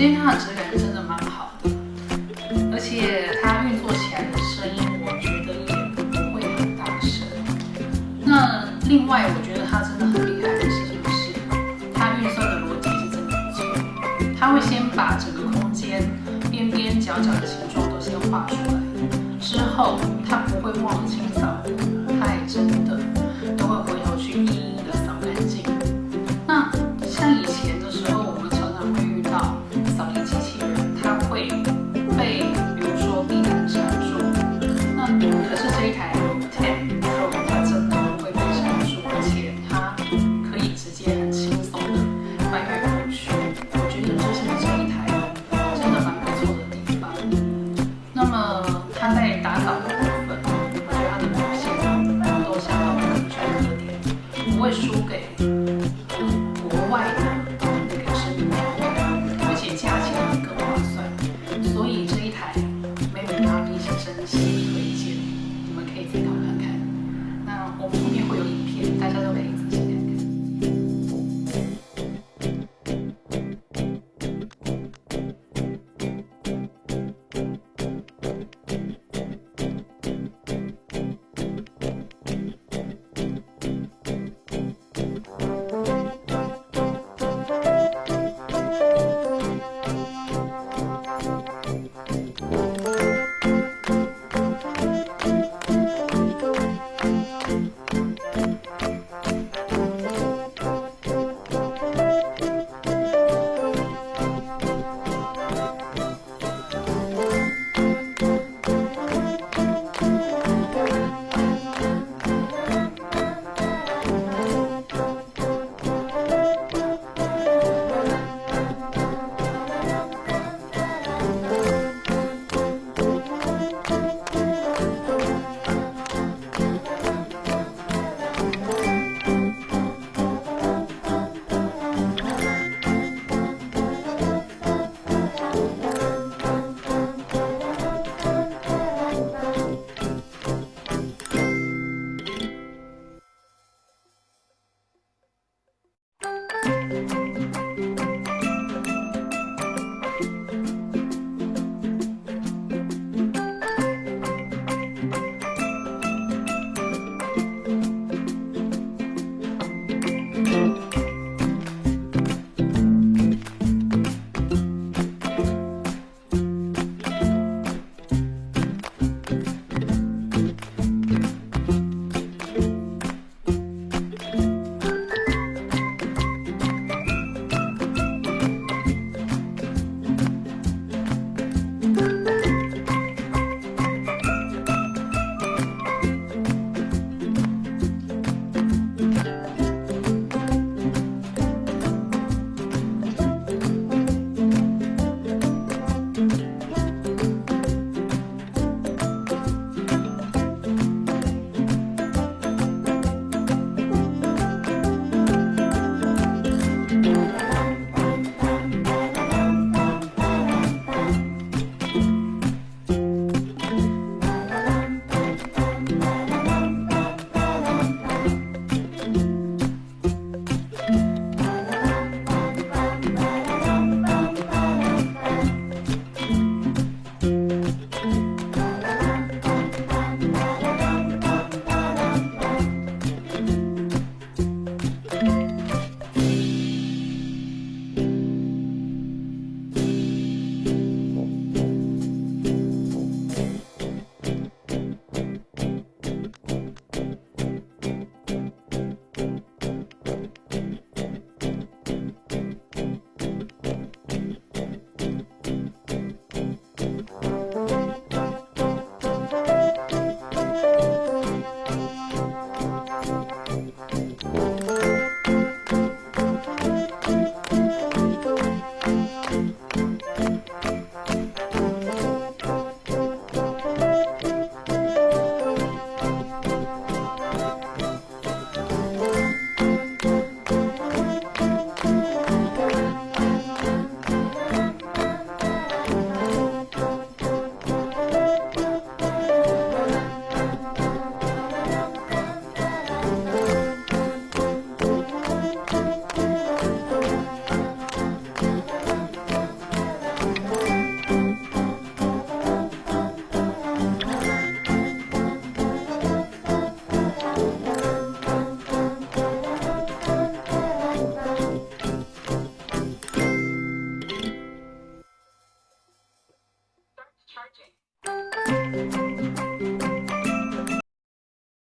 今天它的质感真的蛮好的，而且它运作起来的声音，我觉得也不会很大声。那另外，我觉得它真的很厉害的是，就是它运算的逻辑是真的不错。它会先把整个空间边边角角的形状都先画出来，之后它不会忘了清扫，它还真的。